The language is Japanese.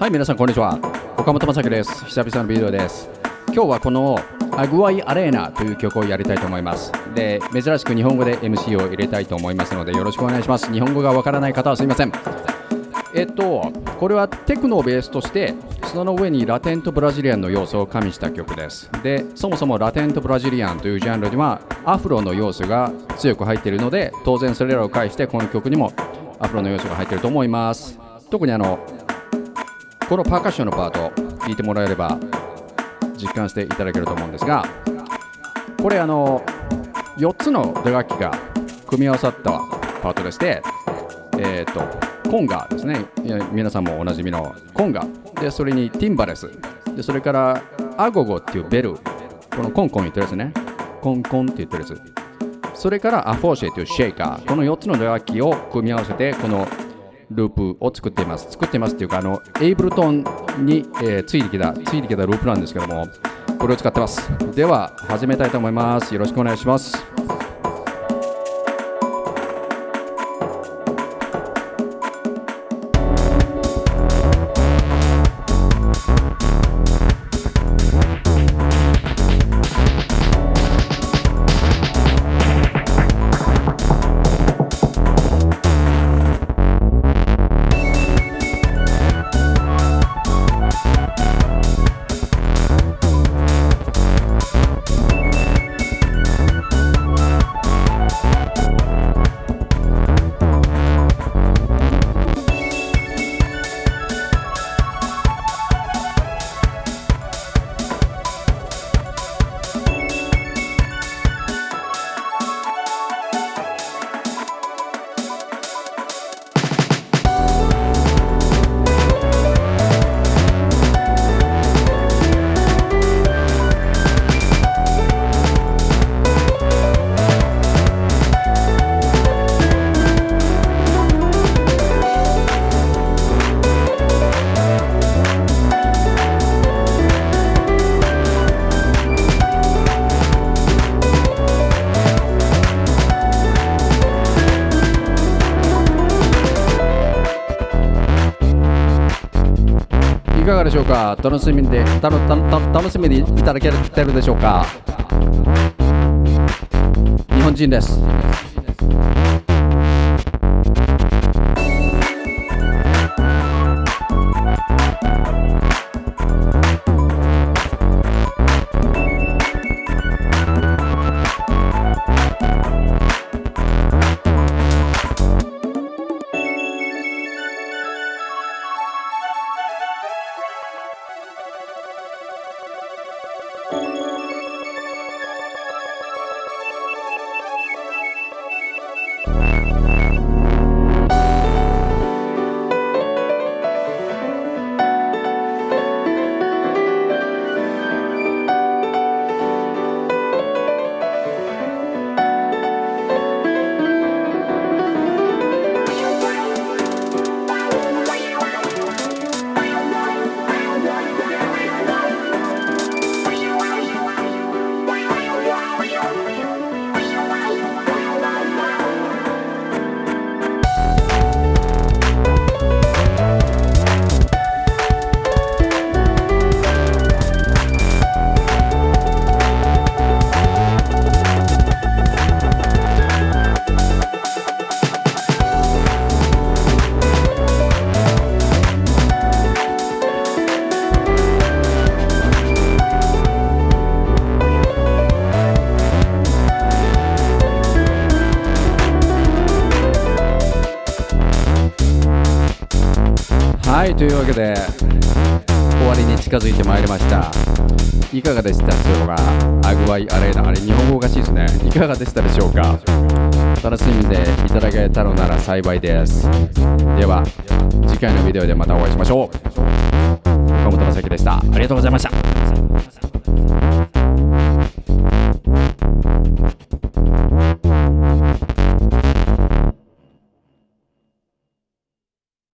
はい皆さんこんにちは。岡本正樹です。久々のビデオです。今日はこのアグワイアレーナという曲をやりたいと思います。で珍しく日本語で MC を入れたいと思いますのでよろしくお願いします。日本語がわからない方はすいません。えっとこれはテクノをベースとしてその上にラテンとブラジリアンの要素を加味した曲です。でそもそもラテンとブラジリアンというジャンルにはアフロの要素が強く入っているので当然それらを介してこの曲にもアフロの要素が入っていると思います。特にあのこのパーカッションのパート聞いてもらえれば実感していただけると思うんですがこれあの4つの打楽器が組み合わさったパートでしてえっ、とコンガですね。皆さんもおなじみのコンガ。でそれにティンバレス。でそれからアゴゴっていうベル。このコンコン言ってるやつね。コンコンって言ってるやつ。それからアフォーシェというシェイカー。この4つの打楽器を組み合わせてこのループを作っています。作っていますっていうかあのエイブルトンに、えー、ついてきたついてきたループなんですけどもこれを使ってます。では始めたいと思います。よろしくお願いします。いかがでしょうか？楽しみで楽楽しみにいただけてるでしょうか？日本人です。というわけで終わりに近づいてまいりました。いかがでしたでしょうか？アグワイアレーナあれ日本語おかしいですね。いかがでしたでしょうか？楽しんでいただけたのなら幸いです。では次回のビデオでまたお会いしましょう。岡本正樹でした。ありがとうございました。